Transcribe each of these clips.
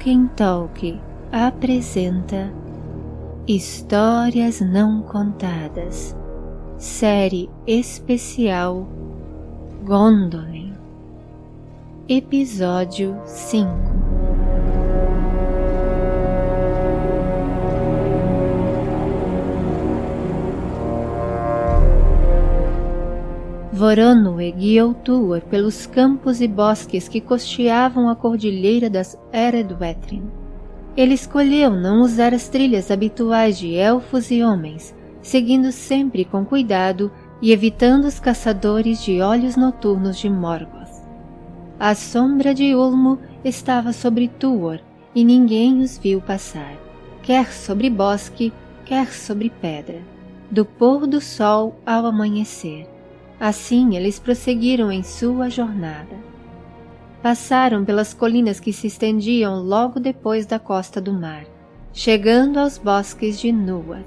Tolkien Talk apresenta Histórias Não Contadas, série especial Gondolin, Episódio 5 Voronoi guiou Tuor pelos campos e bosques que costeavam a cordilheira das Eredwetrin. Ele escolheu não usar as trilhas habituais de elfos e homens, seguindo sempre com cuidado e evitando os caçadores de olhos noturnos de Morgoth. A sombra de Ulmo estava sobre Tuor e ninguém os viu passar, quer sobre bosque, quer sobre pedra, do pôr do sol ao amanhecer Assim eles prosseguiram em sua jornada. Passaram pelas colinas que se estendiam logo depois da costa do mar, chegando aos bosques de Nuas.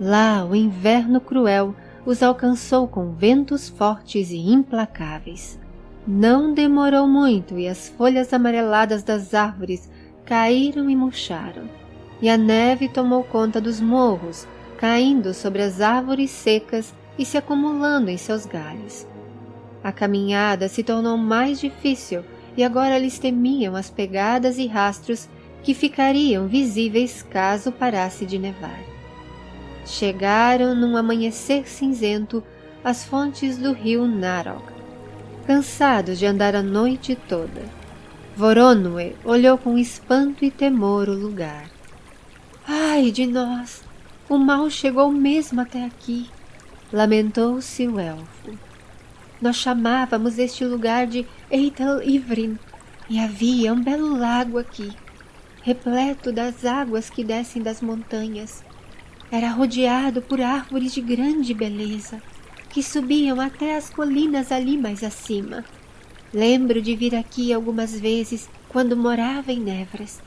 Lá o inverno cruel os alcançou com ventos fortes e implacáveis. Não demorou muito e as folhas amareladas das árvores caíram e murcharam, e a neve tomou conta dos morros, caindo sobre as árvores secas e se acumulando em seus galhos. A caminhada se tornou mais difícil e agora eles temiam as pegadas e rastros que ficariam visíveis caso parasse de nevar. Chegaram num amanhecer cinzento às fontes do rio Narog, cansados de andar a noite toda. Voronoi olhou com espanto e temor o lugar. Ai de nós! O mal chegou mesmo até aqui lamentou-se o elfo. Nós chamávamos este lugar de Eitel Ivrin, e havia um belo lago aqui, repleto das águas que descem das montanhas. Era rodeado por árvores de grande beleza, que subiam até as colinas ali mais acima. Lembro de vir aqui algumas vezes quando morava em Nevras,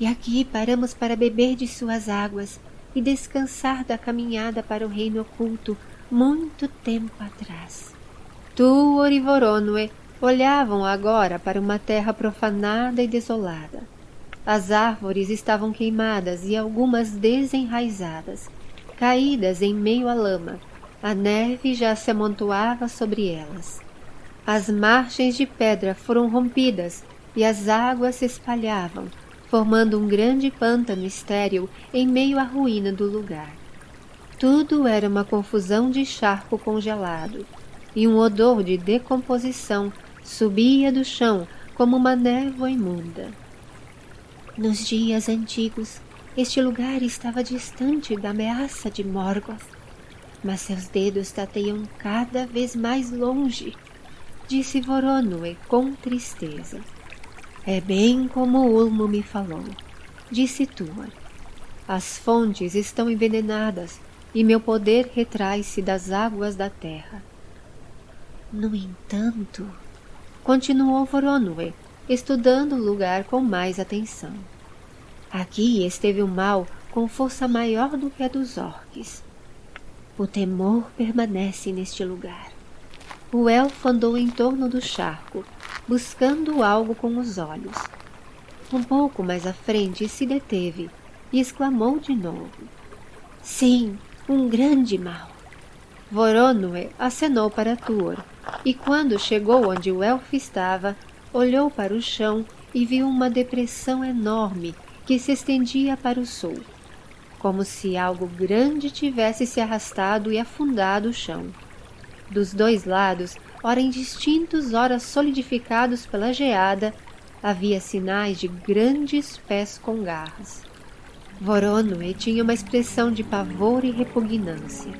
e aqui paramos para beber de suas águas e descansar da caminhada para o reino oculto muito tempo atrás. Tuor e Voronoi olhavam agora para uma terra profanada e desolada. As árvores estavam queimadas e algumas desenraizadas, caídas em meio à lama. A neve já se amontoava sobre elas. As margens de pedra foram rompidas e as águas se espalhavam, formando um grande pântano estéril em meio à ruína do lugar. Tudo era uma confusão de charco congelado, e um odor de decomposição subia do chão como uma névoa imunda. Nos dias antigos, este lugar estava distante da ameaça de Morgoth, mas seus dedos tateiam cada vez mais longe, disse Voronoi com tristeza. É bem como Ulmo me falou, disse Tuor. As fontes estão envenenadas e meu poder retrai-se das águas da terra. No entanto, continuou Voronoi, estudando o lugar com mais atenção. Aqui esteve o mal com força maior do que a dos orques. O temor permanece neste lugar. O elfo andou em torno do charco, buscando algo com os olhos. Um pouco mais à frente se deteve e exclamou de novo. Sim, um grande mal. Voronoi acenou para Tuor, e quando chegou onde o elfo estava, olhou para o chão e viu uma depressão enorme que se estendia para o sul, como se algo grande tivesse se arrastado e afundado o chão. Dos dois lados, ora indistintos, ora solidificados pela geada, havia sinais de grandes pés com garras. Voronoi tinha uma expressão de pavor e repugnância.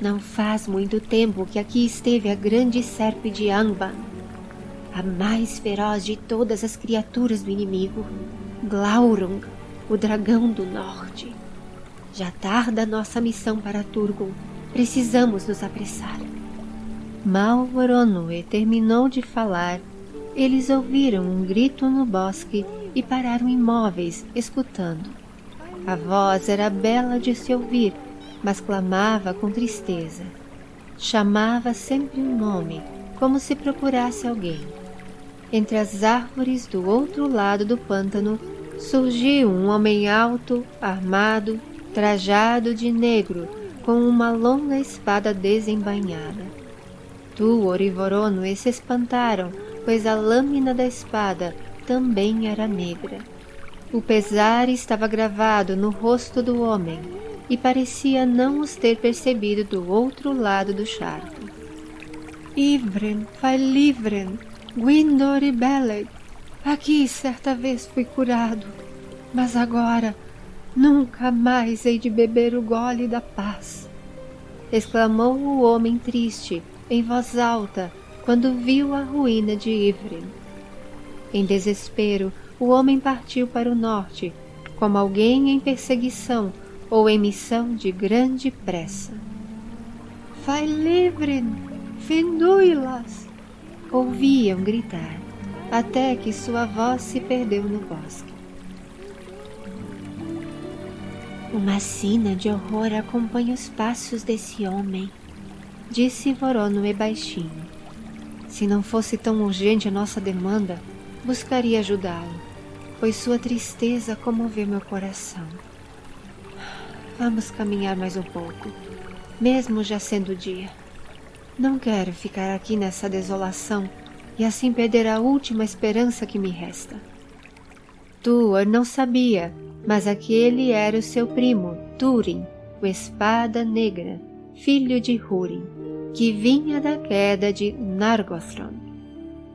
Não faz muito tempo que aqui esteve a grande serpe de Angband, a mais feroz de todas as criaturas do inimigo, Glaurung, o dragão do norte. Já tarda nossa missão para Turgon. Precisamos nos apressar. Mal Voronoi terminou de falar, eles ouviram um grito no bosque e pararam imóveis, escutando. A voz era bela de se ouvir, mas clamava com tristeza. Chamava sempre um nome, como se procurasse alguém. entre as árvores do outro lado do pântano, surgiu um homem alto, armado, trajado de negro, com uma longa espada desembainhada. Tuor e se espantaram, pois a lâmina da espada também era negra. O pesar estava gravado no rosto do homem e parecia não os ter percebido do outro lado do charco. Ivren, Failivren, Gwindor e Beleg, aqui certa vez fui curado, mas agora nunca mais hei de beber o gole da paz. Exclamou o homem triste, em voz alta, quando viu a ruína de Ivren. Em desespero, o homem partiu para o norte, como alguém em perseguição ou em missão de grande pressa. Vai livre, findui-las! Ouviam gritar, até que sua voz se perdeu no bosque. Uma sina de horror acompanha os passos desse homem, disse Voronoe baixinho. Se não fosse tão urgente a nossa demanda, buscaria ajudá-lo pois sua tristeza comoveu meu coração. Vamos caminhar mais um pouco, mesmo já sendo dia. Não quero ficar aqui nessa desolação e assim perder a última esperança que me resta. Tuor não sabia, mas aquele era o seu primo, Túrin, o Espada Negra, filho de Húrin, que vinha da queda de Nargothrond.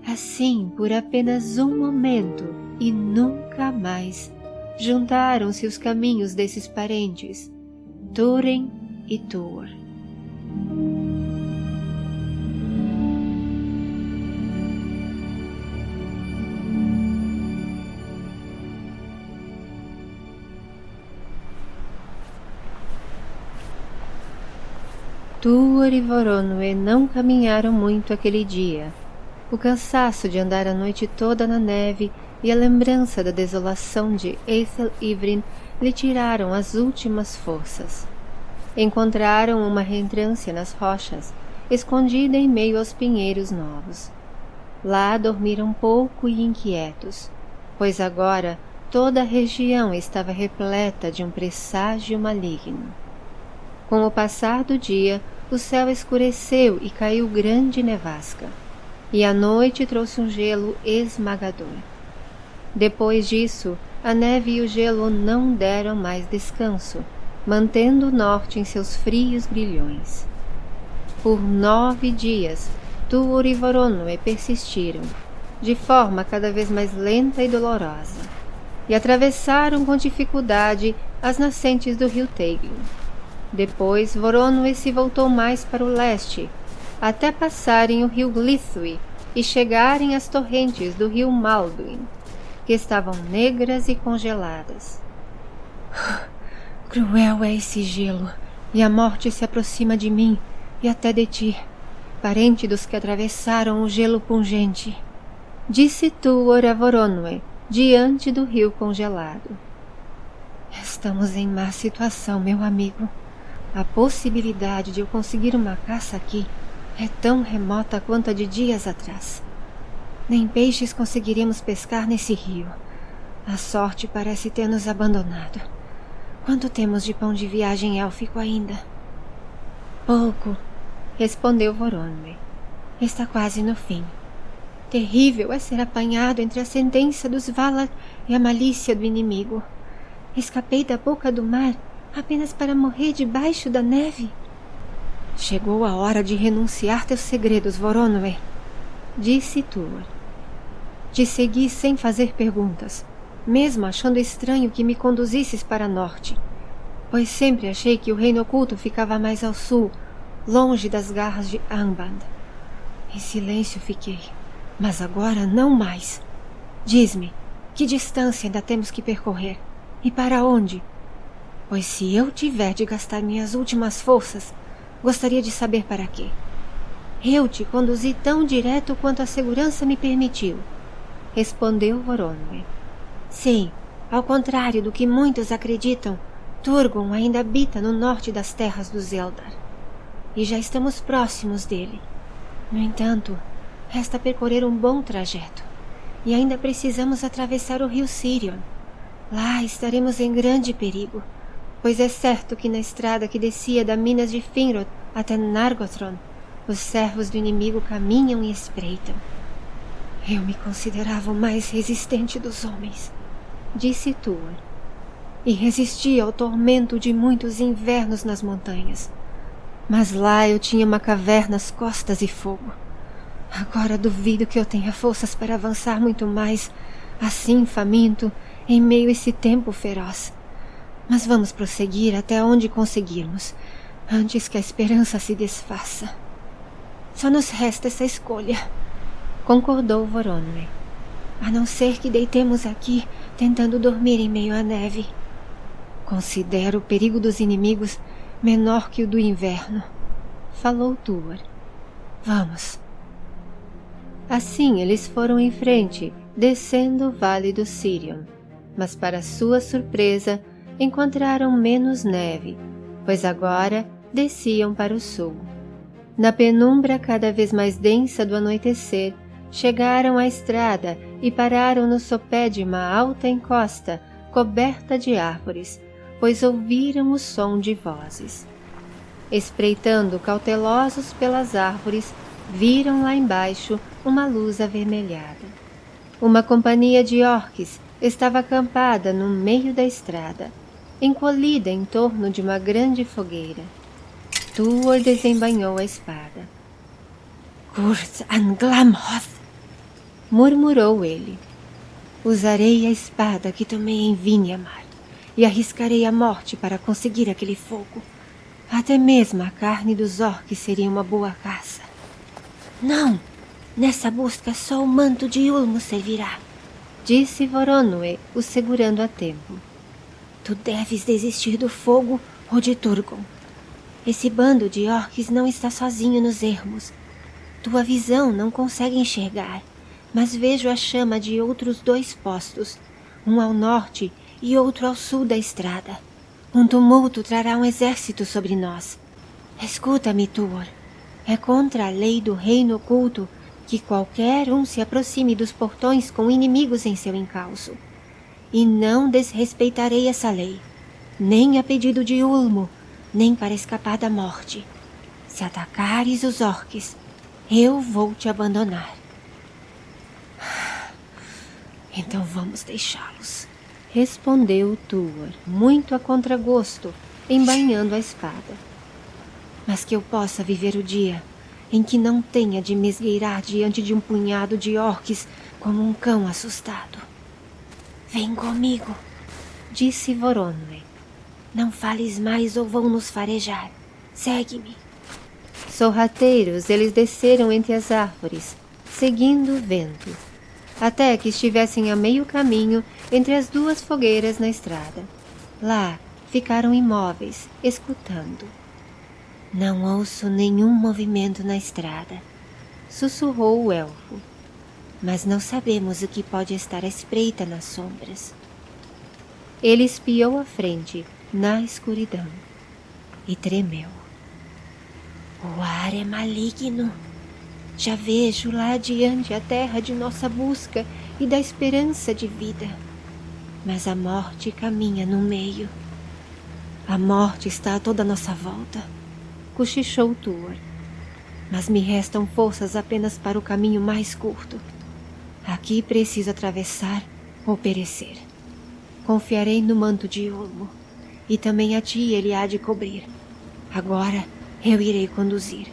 Assim, por apenas um momento, e nunca mais juntaram-se os caminhos desses parentes, Turen e Tuor. Tuor e Voronoi não caminharam muito aquele dia. O cansaço de andar a noite toda na neve e a lembrança da desolação de Ethel Ivrin lhe tiraram as últimas forças. Encontraram uma reentrância nas rochas, escondida em meio aos pinheiros novos. Lá dormiram pouco e inquietos, pois agora toda a região estava repleta de um presságio maligno. Com o passar do dia, o céu escureceu e caiu grande nevasca, e a noite trouxe um gelo esmagador. Depois disso, a neve e o gelo não deram mais descanso, mantendo o norte em seus frios grilhões. Por nove dias, Tuor e Voronoe persistiram, de forma cada vez mais lenta e dolorosa, e atravessaram com dificuldade as nascentes do rio Teiglin. Depois, Voronoe se voltou mais para o leste, até passarem o rio Glithui e chegarem às torrentes do rio Malduin que estavam negras e congeladas. Cruel é esse gelo, e a morte se aproxima de mim e até de ti, parente dos que atravessaram o gelo pungente. Disse Tuor a Voronoi, diante do rio congelado. Estamos em má situação, meu amigo. A possibilidade de eu conseguir uma caça aqui é tão remota quanto a de dias atrás. Nem peixes conseguiremos pescar nesse rio. A sorte parece ter nos abandonado. Quanto temos de pão de viagem élfico ainda? Pouco, respondeu Voronoi. Está quase no fim. Terrível é ser apanhado entre a sentença dos Valar e a malícia do inimigo. Escapei da boca do mar apenas para morrer debaixo da neve. Chegou a hora de renunciar teus segredos, Voronoi, disse Tuor. Te segui sem fazer perguntas, mesmo achando estranho que me conduzisses para norte, pois sempre achei que o reino oculto ficava mais ao sul, longe das garras de Angband. Em silêncio fiquei, mas agora não mais. Diz-me, que distância ainda temos que percorrer? E para onde? Pois se eu tiver de gastar minhas últimas forças, gostaria de saber para quê. Eu te conduzi tão direto quanto a segurança me permitiu respondeu Voronoi. Sim, ao contrário do que muitos acreditam, Turgon ainda habita no norte das terras dos Eldar. E já estamos próximos dele. No entanto, resta percorrer um bom trajeto. E ainda precisamos atravessar o rio Sirion. Lá estaremos em grande perigo, pois é certo que na estrada que descia da Minas de Finrod até Nargothrond, os servos do inimigo caminham e espreitam. Eu me considerava o mais resistente dos homens, disse Tuor, e resistia ao tormento de muitos invernos nas montanhas. Mas lá eu tinha uma caverna às costas e fogo. Agora duvido que eu tenha forças para avançar muito mais, assim faminto, em meio a esse tempo feroz. Mas vamos prosseguir até onde conseguirmos, antes que a esperança se desfaça. Só nos resta essa escolha, concordou Voronoi. A não ser que deitemos aqui, tentando dormir em meio à neve. Considero o perigo dos inimigos menor que o do inverno, falou Tuor. Vamos. Assim eles foram em frente, descendo o vale do Sirion, mas para sua surpresa encontraram menos neve, pois agora desciam para o sul. Na penumbra cada vez mais densa do anoitecer, chegaram à estrada e pararam no sopé de uma alta encosta coberta de árvores, pois ouviram o som de vozes. Espreitando cautelosos pelas árvores, viram lá embaixo uma luz avermelhada. Uma companhia de orques estava acampada no meio da estrada, encolhida em torno de uma grande fogueira. Tuor desembanhou a espada. Kurt Anglamhoth, murmurou ele. Usarei a espada que tomei em Vinhamar e arriscarei a morte para conseguir aquele fogo. Até mesmo a carne dos orques seria uma boa caça. Não! Nessa busca só o manto de Ulmo servirá, disse Voronoi, o segurando a tempo. Tu deves desistir do fogo ou de Turgon. Esse bando de orques não está sozinho nos ermos. Tua visão não consegue enxergar, mas vejo a chama de outros dois postos, um ao norte e outro ao sul da estrada. Um tumulto trará um exército sobre nós. Escuta-me, Tuor. É contra a lei do reino oculto que qualquer um se aproxime dos portões com inimigos em seu encalço. E não desrespeitarei essa lei, nem a pedido de Ulmo, nem para escapar da morte. Se atacares os orques, eu vou te abandonar. Então vamos deixá-los respondeu Tuor, muito a contragosto, embainhando a espada. Mas que eu possa viver o dia em que não tenha de me esgueirar diante de um punhado de orques como um cão assustado. Vem comigo, disse Voronoi. Não fales mais ou vão nos farejar. Segue-me. Sorrateiros, eles desceram entre as árvores, seguindo o vento até que estivessem a meio caminho entre as duas fogueiras na estrada. Lá ficaram imóveis, escutando. Não ouço nenhum movimento na estrada, sussurrou o elfo. Mas não sabemos o que pode estar à espreita nas sombras. Ele espiou à frente, na escuridão, e tremeu. O ar é maligno, já vejo lá adiante a terra de nossa busca e da esperança de vida. Mas a morte caminha no meio. A morte está a toda nossa volta, cochichou Tuor. Mas me restam forças apenas para o caminho mais curto. Aqui preciso atravessar ou perecer. Confiarei no manto de Ulmo, e também a ti ele há de cobrir. Agora eu irei conduzir.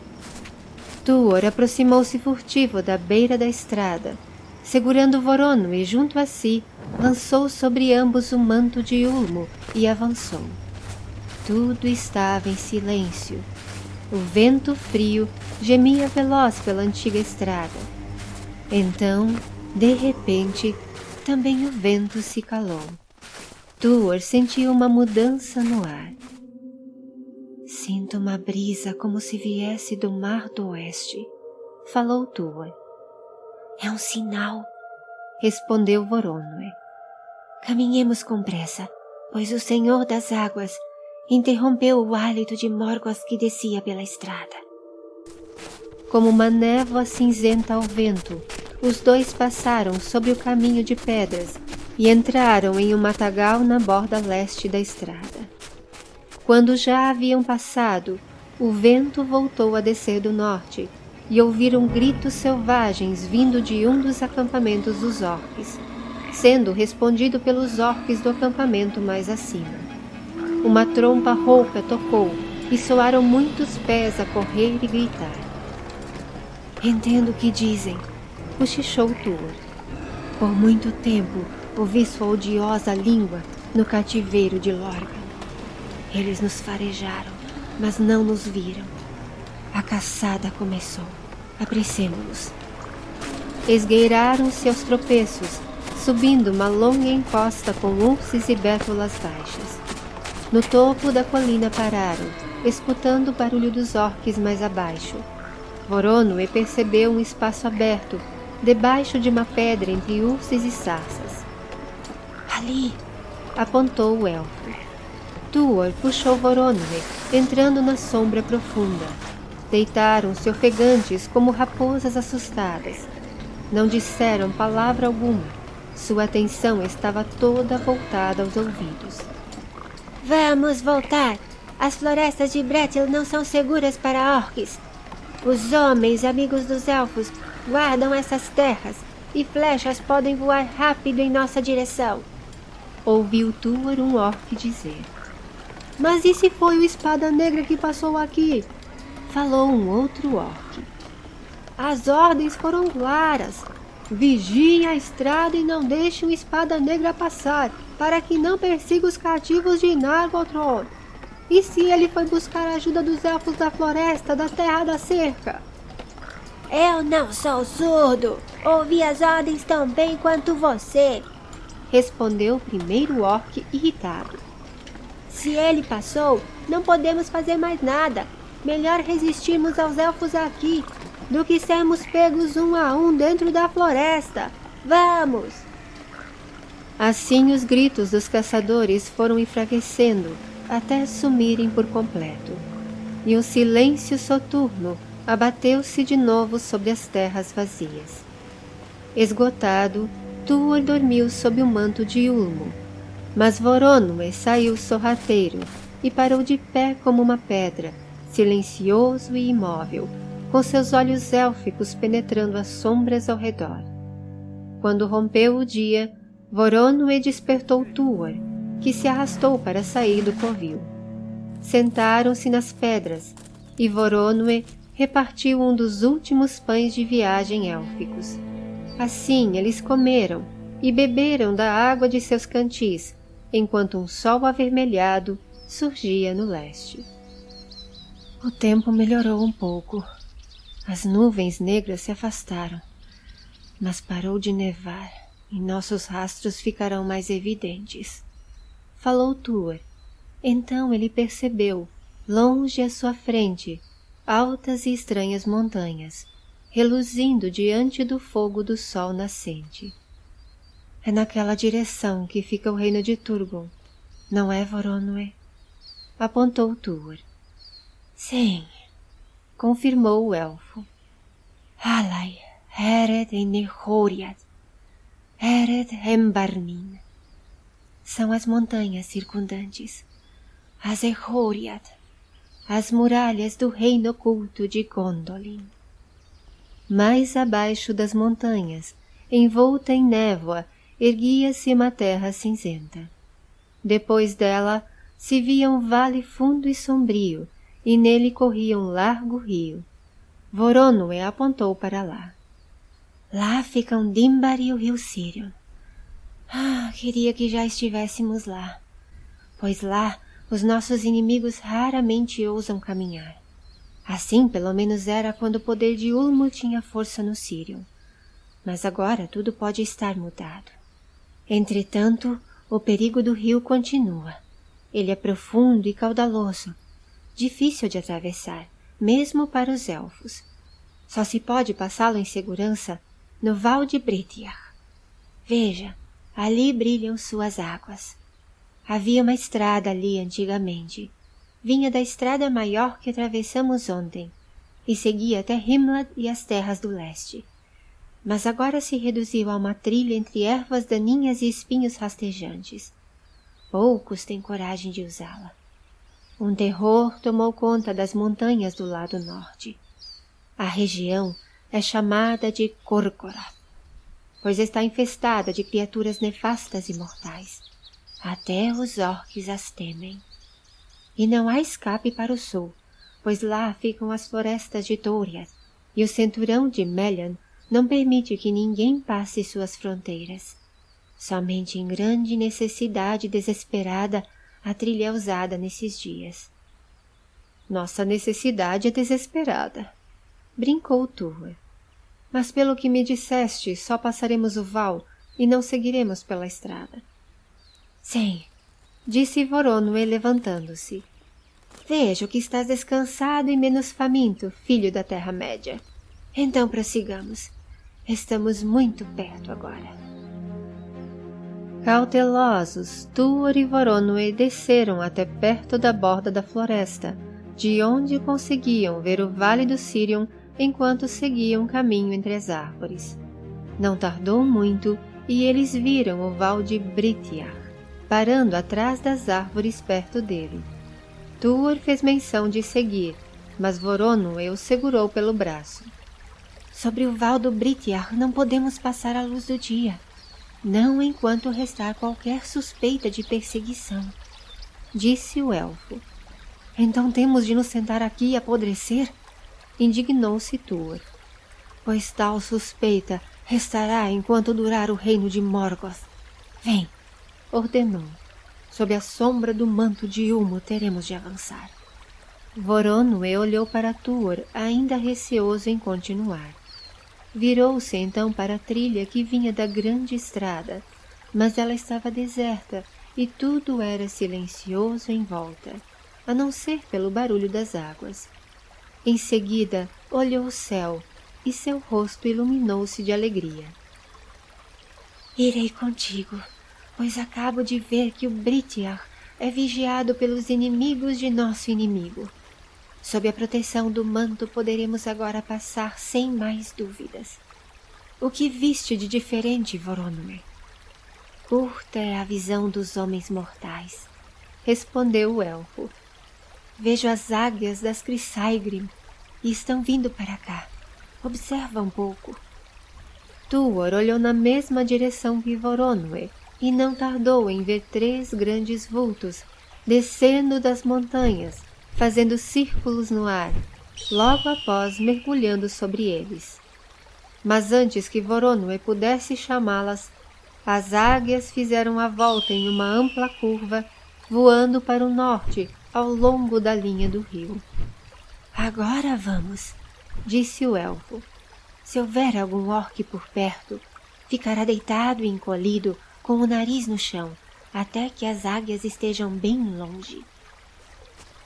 Tuor aproximou-se furtivo da beira da estrada. Segurando Vorono e junto a si, lançou sobre ambos o manto de Ulmo e avançou. Tudo estava em silêncio. O vento frio gemia veloz pela antiga estrada. Então, de repente, também o vento se calou. Tuor sentiu uma mudança no ar. Sinto uma brisa como se viesse do mar do oeste, falou Tua. É um sinal, respondeu Voronoi. Caminhemos com pressa, pois o Senhor das Águas interrompeu o hálito de Morgoth que descia pela estrada. Como uma névoa cinzenta ao vento, os dois passaram sobre o caminho de pedras e entraram em um matagal na borda leste da estrada. Quando já haviam passado, o vento voltou a descer do norte e ouviram gritos selvagens vindo de um dos acampamentos dos orques, sendo respondido pelos orques do acampamento mais acima. Uma trompa rouca tocou e soaram muitos pés a correr e gritar. Entendo o que dizem, cochichou Tuor. Por muito tempo ouvi sua odiosa língua no cativeiro de Lorgan. Eles nos farejaram, mas não nos viram. A caçada começou. Apressemo-nos. Esgueiraram-se aos tropeços, subindo uma longa encosta com ursos e bétulas baixas. No topo da colina pararam, escutando o barulho dos orques mais abaixo. Voronoe percebeu um espaço aberto, debaixo de uma pedra entre ursos e sarças. Ali! apontou o elfo. Tuor puxou Voronoe, entrando na sombra profunda. Deitaram-se ofegantes como raposas assustadas. Não disseram palavra alguma. Sua atenção estava toda voltada aos ouvidos. Vamos voltar! As florestas de Bretil não são seguras para orques. Os homens, amigos dos elfos, guardam essas terras e flechas podem voar rápido em nossa direção. Ouviu Tuor um orc dizer. Mas e se foi o Espada Negra que passou aqui? Falou um outro orc. As ordens foram claras. Vigiem a estrada e não deixem o Espada Negra passar, para que não persiga os cativos de Nargothrond. E se ele foi buscar a ajuda dos elfos da floresta, da terra da cerca? Eu não sou surdo. Ouvi as ordens tão bem quanto você. Respondeu o primeiro orc irritado. Se ele passou, não podemos fazer mais nada. Melhor resistirmos aos elfos aqui do que sermos pegos um a um dentro da floresta. Vamos! Assim os gritos dos caçadores foram enfraquecendo até sumirem por completo, e o silêncio soturno abateu-se de novo sobre as terras vazias. Esgotado, Tuor dormiu sob o manto de Ulmo, mas Voronoe saiu sorrateiro e parou de pé como uma pedra, silencioso e imóvel, com seus olhos élficos penetrando as sombras ao redor. Quando rompeu o dia, Voronoe despertou Tuor, que se arrastou para sair do covil. Sentaram-se nas pedras, e Voronoe repartiu um dos últimos pães de viagem élficos. Assim eles comeram e beberam da água de seus cantis, enquanto um sol avermelhado surgia no leste. O tempo melhorou um pouco. As nuvens negras se afastaram, mas parou de nevar e nossos rastros ficarão mais evidentes falou Tuor. Então ele percebeu, longe à sua frente, altas e estranhas montanhas, reluzindo diante do fogo do sol nascente. É naquela direção que fica o reino de Turgon, não é, Voronoe? Apontou Tuor. Sim, confirmou o elfo. Alai, Ered em Nehoriad, Ered em Barnin são as montanhas circundantes, as Ehoriad, as muralhas do reino oculto de Gondolin. Mais abaixo das montanhas, envolta em névoa, erguia-se uma terra cinzenta. Depois dela se via um vale fundo e sombrio, e nele corria um largo rio. Voronoe apontou para lá. Lá ficam Dimbar e o rio Sirion. Ah, queria que já estivéssemos lá, pois lá os nossos inimigos raramente ousam caminhar. Assim, pelo menos era quando o poder de Ulmo tinha força no Sirion. Mas agora tudo pode estar mudado. Entretanto, o perigo do rio continua. Ele é profundo e caudaloso, difícil de atravessar, mesmo para os elfos. Só se pode passá-lo em segurança no Val de Britiar. Veja, Ali brilham suas águas. Havia uma estrada ali antigamente. Vinha da estrada maior que atravessamos ontem e seguia até Himlad e as terras do leste. mas agora se reduziu a uma trilha entre ervas daninhas e espinhos rastejantes. Poucos têm coragem de usá-la. Um terror tomou conta das montanhas do lado norte. A região é chamada de Korkorath, pois está infestada de criaturas nefastas e mortais. Até os orques as temem. E não há escape para o sul, pois lá ficam as florestas de Torias, e o cinturão de Melian não permite que ninguém passe suas fronteiras. Somente em grande necessidade desesperada a trilha é usada nesses dias. Nossa necessidade é desesperada, brincou Turra. Mas pelo que me disseste, só passaremos o val e não seguiremos pela estrada. Sim, disse Voronoi levantando-se. Vejo que estás descansado e menos faminto, filho da Terra-média. Então prossigamos. Estamos muito perto agora. Cautelosos, Tuor e Voronoi desceram até perto da borda da floresta, de onde conseguiam ver o vale do Sirion enquanto seguiam caminho entre as árvores. Não tardou muito e eles viram o val de Britiar, parando atrás das árvores perto dele. Tuor fez menção de seguir, mas Voronoi o segurou pelo braço. Sobre o val do Britiar não podemos passar à luz do dia, não enquanto restar qualquer suspeita de perseguição, disse o elfo. Então temos de nos sentar aqui e apodrecer? Indignou-se Tuor. Pois tal suspeita restará enquanto durar o reino de Morgoth. Vem, ordenou. Sob a sombra do manto de Ulmo teremos de avançar. Voronoi olhou para Tuor, ainda receoso em continuar. Virou-se então para a trilha que vinha da grande estrada, mas ela estava deserta e tudo era silencioso em volta, a não ser pelo barulho das águas. Em seguida, olhou o céu e seu rosto iluminou-se de alegria. Irei contigo, pois acabo de ver que o Britiar é vigiado pelos inimigos de nosso inimigo. Sob a proteção do manto poderemos agora passar sem mais dúvidas. O que viste de diferente, Voronoi? Curta é a visão dos homens mortais, respondeu o elfo. Vejo as águias das Crisaigrim e estão vindo para cá. Observa um pouco. Tuor olhou na mesma direção que Voronoi e não tardou em ver três grandes vultos descendo das montanhas fazendo círculos no ar, logo após mergulhando sobre eles. Mas antes que Voronoi pudesse chamá-las, as águias fizeram a volta em uma ampla curva, voando para o norte ao longo da linha do rio. Agora vamos, disse o elfo. Se houver algum orque por perto, ficará deitado e encolhido com o nariz no chão, até que as águias estejam bem longe.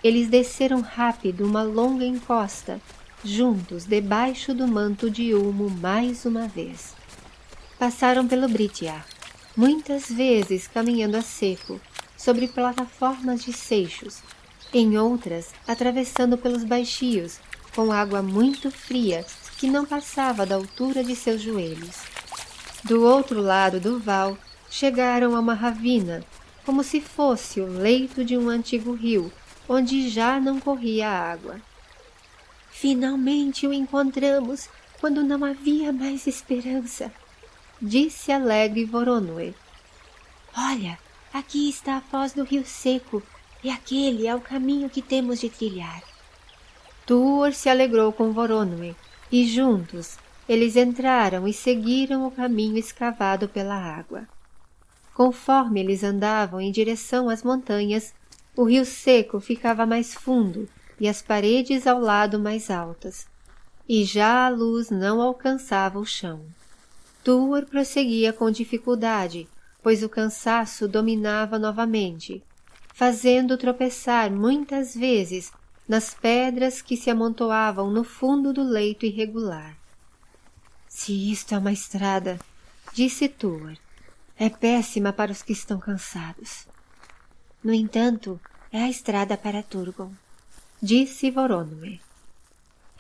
Eles desceram rápido uma longa encosta, juntos debaixo do manto de Ulmo mais uma vez. Passaram pelo Britiar, muitas vezes caminhando a seco, sobre plataformas de seixos, em outras atravessando pelos baixios, com água muito fria que não passava da altura de seus joelhos. Do outro lado do val, chegaram a uma ravina, como se fosse o leito de um antigo rio, onde já não corria água. Finalmente o encontramos quando não havia mais esperança, disse alegre Voronoi. Olha, aqui está a foz do rio seco e aquele é o caminho que temos de trilhar. Tuor se alegrou com Voronoi e juntos eles entraram e seguiram o caminho escavado pela água. Conforme eles andavam em direção às montanhas, o rio seco ficava mais fundo e as paredes ao lado mais altas, e já a luz não alcançava o chão. Tuor prosseguia com dificuldade, pois o cansaço dominava novamente, fazendo tropeçar muitas vezes nas pedras que se amontoavam no fundo do leito irregular. Se isto é uma estrada, disse Tuor, é péssima para os que estão cansados. No entanto, é a estrada para Turgon, disse Voronoi.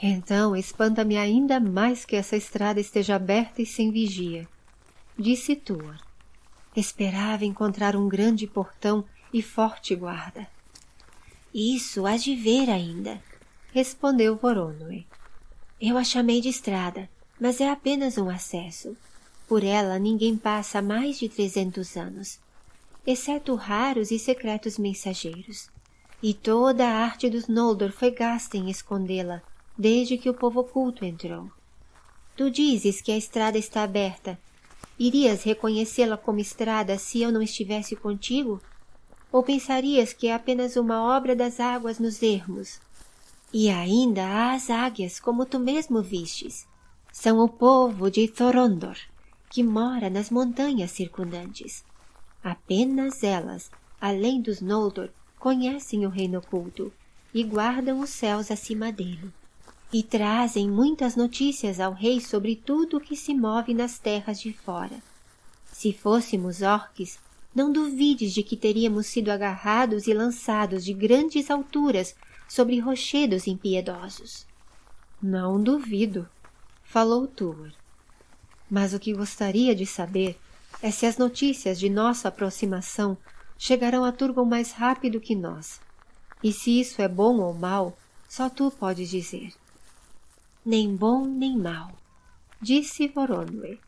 Então espanta-me ainda mais que essa estrada esteja aberta e sem vigia, disse Tuor. Esperava encontrar um grande portão e forte guarda. Isso há de ver ainda, respondeu Voronoi. Eu a chamei de estrada, mas é apenas um acesso. Por ela ninguém passa mais de trezentos anos, exceto raros e secretos mensageiros. E toda a arte dos Noldor foi gasta em escondê-la, desde que o povo oculto entrou. Tu dizes que a estrada está aberta. Irias reconhecê-la como estrada se eu não estivesse contigo? Ou pensarias que é apenas uma obra das águas nos ermos? E ainda há as águias, como tu mesmo vistes. São o povo de Thorondor, que mora nas montanhas circundantes. Apenas elas, além dos Noldor, conhecem o reino oculto e guardam os céus acima dele. E trazem muitas notícias ao rei sobre tudo o que se move nas terras de fora. Se fôssemos orques, não duvides de que teríamos sido agarrados e lançados de grandes alturas sobre rochedos impiedosos. Não duvido, falou Tuor. Mas o que gostaria de saber é se as notícias de nossa aproximação chegarão a Turgon mais rápido que nós. E se isso é bom ou mal, só tu podes dizer. Nem bom nem mal, disse Voronoi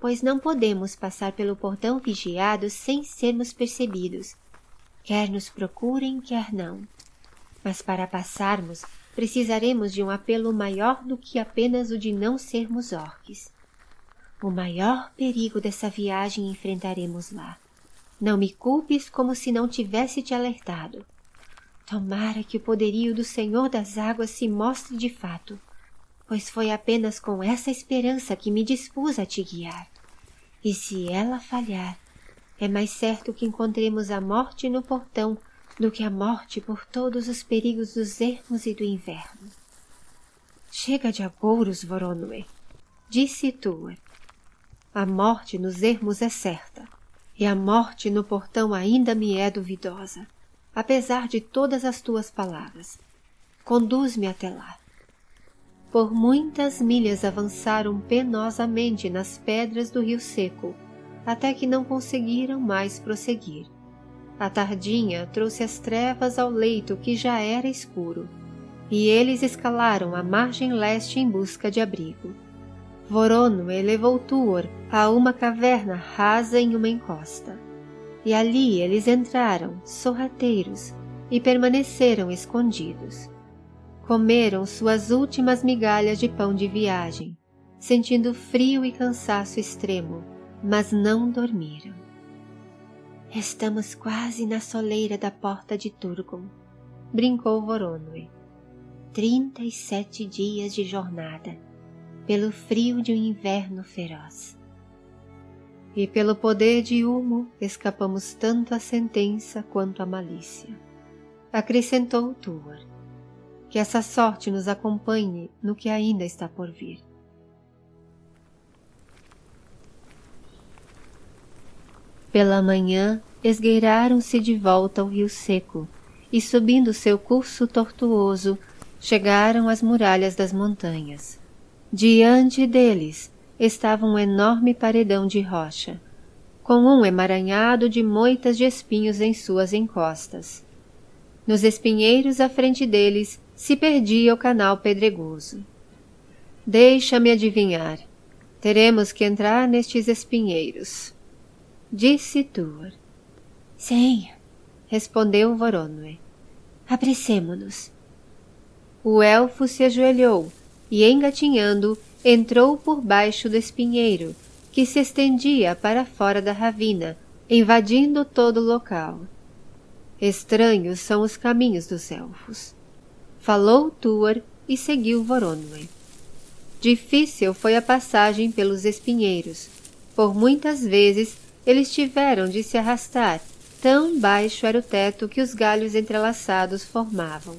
pois não podemos passar pelo portão vigiado sem sermos percebidos. Quer nos procurem, quer não. Mas para passarmos, precisaremos de um apelo maior do que apenas o de não sermos orques. O maior perigo dessa viagem enfrentaremos lá. Não me culpes como se não tivesse te alertado. Tomara que o poderio do Senhor das Águas se mostre de fato, pois foi apenas com essa esperança que me dispus a te guiar. E se ela falhar, é mais certo que encontremos a morte no portão do que a morte por todos os perigos dos ermos e do inverno. Chega de agouros, Voronoi, disse Tuor. A morte nos ermos é certa, e a morte no portão ainda me é duvidosa, apesar de todas as tuas palavras. Conduz-me até lá. Por muitas milhas avançaram penosamente nas pedras do rio seco, até que não conseguiram mais prosseguir. A tardinha trouxe as trevas ao leito que já era escuro, e eles escalaram a margem leste em busca de abrigo. Vorono elevou Tuor a uma caverna rasa em uma encosta, e ali eles entraram, sorrateiros, e permaneceram escondidos comeram suas últimas migalhas de pão de viagem, sentindo frio e cansaço extremo, mas não dormiram. Estamos quase na soleira da porta de Turgon, brincou Voronoi. Trinta e sete dias de jornada, pelo frio de um inverno feroz. E pelo poder de Humo escapamos tanto à sentença quanto à malícia. Acrescentou Tuor que essa sorte nos acompanhe no que ainda está por vir. Pela manhã, esgueiraram-se de volta ao rio seco e, subindo seu curso tortuoso, chegaram às muralhas das montanhas. Diante deles estava um enorme paredão de rocha, com um emaranhado de moitas de espinhos em suas encostas. Nos espinheiros à frente deles se perdia o canal pedregoso. Deixa-me adivinhar. Teremos que entrar nestes espinheiros. Disse Tuor. Sim, respondeu Voronoi. Apressemo-nos. O elfo se ajoelhou e, engatinhando, entrou por baixo do espinheiro, que se estendia para fora da ravina, invadindo todo o local. Estranhos são os caminhos dos elfos falou Tuor e seguiu Voronoi. Difícil foi a passagem pelos espinheiros, por muitas vezes eles tiveram de se arrastar, tão baixo era o teto que os galhos entrelaçados formavam.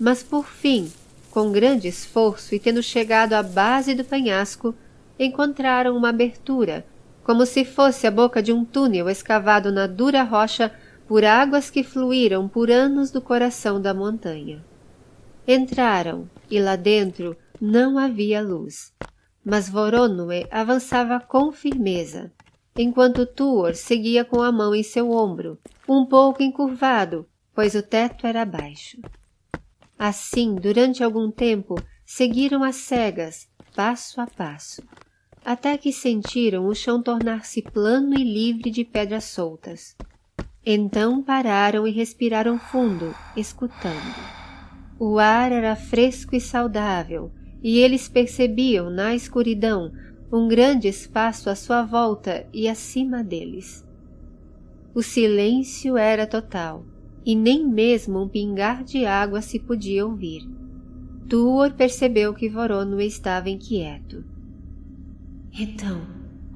Mas por fim, com grande esforço e tendo chegado à base do penhasco, encontraram uma abertura, como se fosse a boca de um túnel escavado na dura rocha por águas que fluíram por anos do coração da montanha. Entraram e lá dentro não havia luz, mas Voronoi avançava com firmeza, enquanto Tuor seguia com a mão em seu ombro, um pouco encurvado, pois o teto era baixo. Assim, durante algum tempo, seguiram as cegas, passo a passo, até que sentiram o chão tornar-se plano e livre de pedras soltas. Então pararam e respiraram fundo, escutando. O ar era fresco e saudável, e eles percebiam na escuridão um grande espaço à sua volta e acima deles. O silêncio era total, e nem mesmo um pingar de água se podia ouvir. Tuor percebeu que Vorono estava inquieto. Então,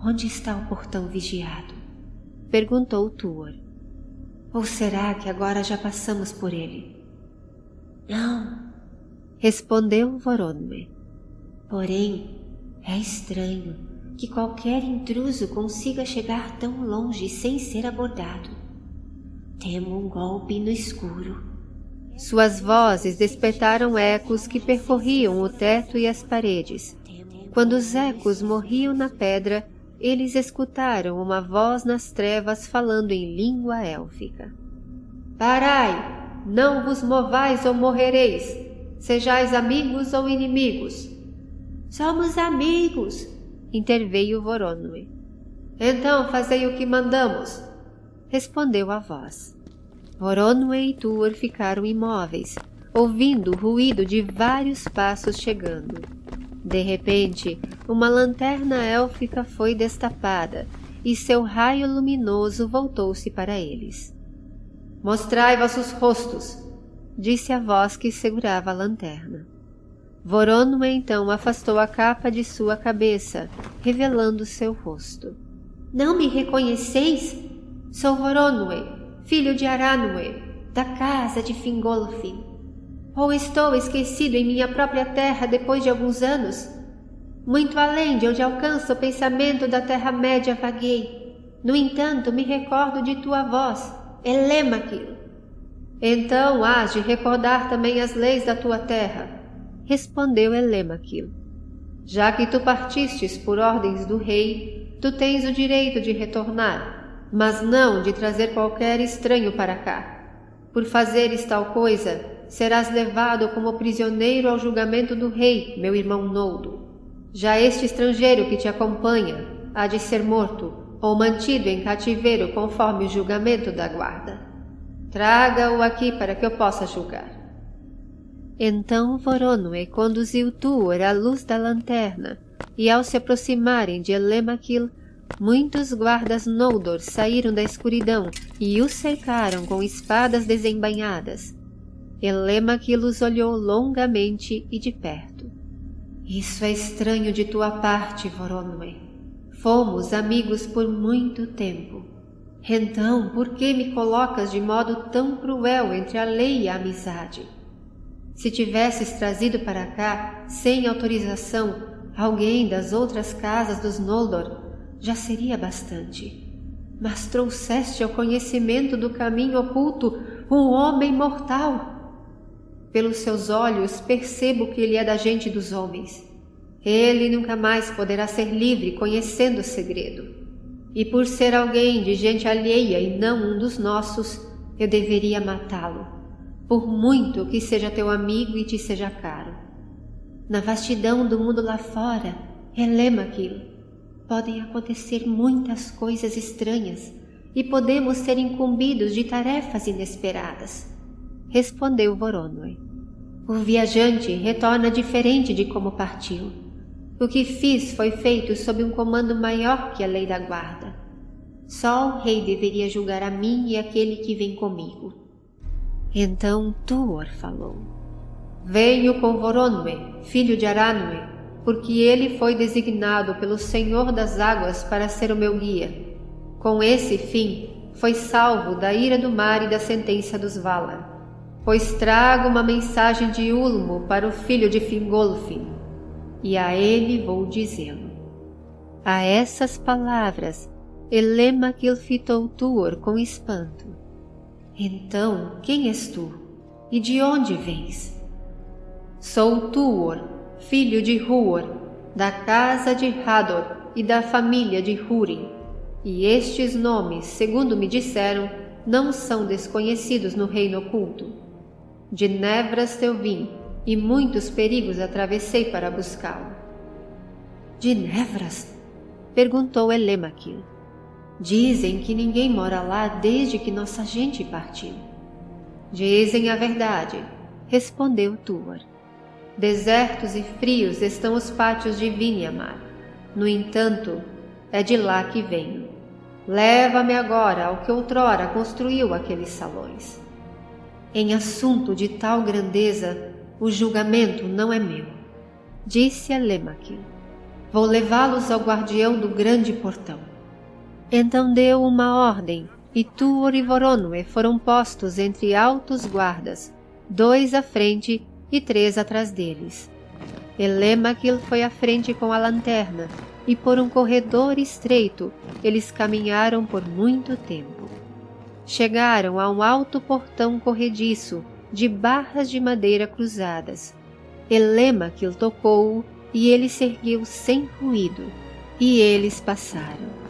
onde está o portão vigiado? Perguntou Tuor. Ou será que agora já passamos por ele? Não, respondeu Voronme. Porém, é estranho que qualquer intruso consiga chegar tão longe sem ser abordado. Temo um golpe no escuro. Suas vozes despertaram ecos que percorriam o teto e as paredes. Quando os ecos morriam na pedra, eles escutaram uma voz nas trevas falando em língua élfica. Parai! Não vos movais ou morrereis, sejais amigos ou inimigos. Somos amigos, interveio Voronoi. Então fazei o que mandamos, respondeu a voz. Voronoi e Tuor ficaram imóveis, ouvindo o ruído de vários passos chegando. De repente, uma lanterna élfica foi destapada e seu raio luminoso voltou-se para eles. Mostrai vossos rostos, disse a voz que segurava a lanterna. Voronoi então afastou a capa de sua cabeça, revelando seu rosto. Não me reconheceis? Sou Voronoi, filho de Aranue, da casa de Fingolfin. Ou estou esquecido em minha própria terra depois de alguns anos? Muito além de onde alcança o pensamento da Terra-média vaguei. No entanto, me recordo de tua voz, Elemaquil. Então hás de recordar também as leis da tua terra, respondeu Elemaquil. Já que tu partistes por ordens do rei, tu tens o direito de retornar, mas não de trazer qualquer estranho para cá. Por fazeres tal coisa, serás levado como prisioneiro ao julgamento do rei, meu irmão Noldo. Já este estrangeiro que te acompanha há de ser morto ou mantido em cativeiro conforme o julgamento da guarda. Traga-o aqui para que eu possa julgar. Então Voronoi conduziu Tuor à luz da lanterna, e ao se aproximarem de Elemaquil, muitos guardas Noldor saíram da escuridão e o cercaram com espadas desembainhadas. Elemaquil os olhou longamente e de perto. Isso é estranho de tua parte, Voronoi. Fomos amigos por muito tempo. Então, por que me colocas de modo tão cruel entre a lei e a amizade? Se tivesses trazido para cá, sem autorização, alguém das outras casas dos Noldor, já seria bastante. Mas trouxeste ao conhecimento do caminho oculto um homem mortal pelos seus olhos percebo que ele é da gente dos homens. Ele nunca mais poderá ser livre conhecendo o segredo. E por ser alguém de gente alheia e não um dos nossos, eu deveria matá-lo, por muito que seja teu amigo e te seja caro. Na vastidão do mundo lá fora, relema aquilo. Podem acontecer muitas coisas estranhas e podemos ser incumbidos de tarefas inesperadas respondeu Voronoi. O viajante retorna diferente de como partiu. O que fiz foi feito sob um comando maior que a lei da guarda. Só o rei deveria julgar a mim e aquele que vem comigo. Então Tuor falou. Venho com Voronoi, filho de Aranue, porque ele foi designado pelo Senhor das Águas para ser o meu guia. Com esse fim, foi salvo da ira do mar e da sentença dos Valar pois trago uma mensagem de Ulmo para o filho de Fingolfin, e a ele vou dizê-lo. A essas palavras, Elemaquil fitou Tuor com espanto. Então, quem és tu? E de onde vens? Sou Tuor, filho de Huor, da casa de Hador e da família de Hurin, e estes nomes, segundo me disseram, não são desconhecidos no reino oculto. De Nevras teu vim, e muitos perigos atravessei para buscá-lo. De Nevras? perguntou Elemaquil. Dizem que ninguém mora lá desde que nossa gente partiu. Dizem a verdade, respondeu Tuor. Desertos e frios estão os pátios de Vinhamar. No entanto, é de lá que venho. Leva-me agora ao que outrora construiu aqueles salões. Em assunto de tal grandeza, o julgamento não é meu, disse a Lemaquil. Vou levá-los ao guardião do grande portão. Então deu uma ordem, e Tuor e Voronoi foram postos entre altos guardas, dois à frente e três atrás deles. Elemaquil foi à frente com a lanterna, e por um corredor estreito eles caminharam por muito tempo. Chegaram a um alto portão corrediço, de barras de madeira cruzadas. Elemaquil tocou-o e ele se ergueu sem ruído, e eles passaram.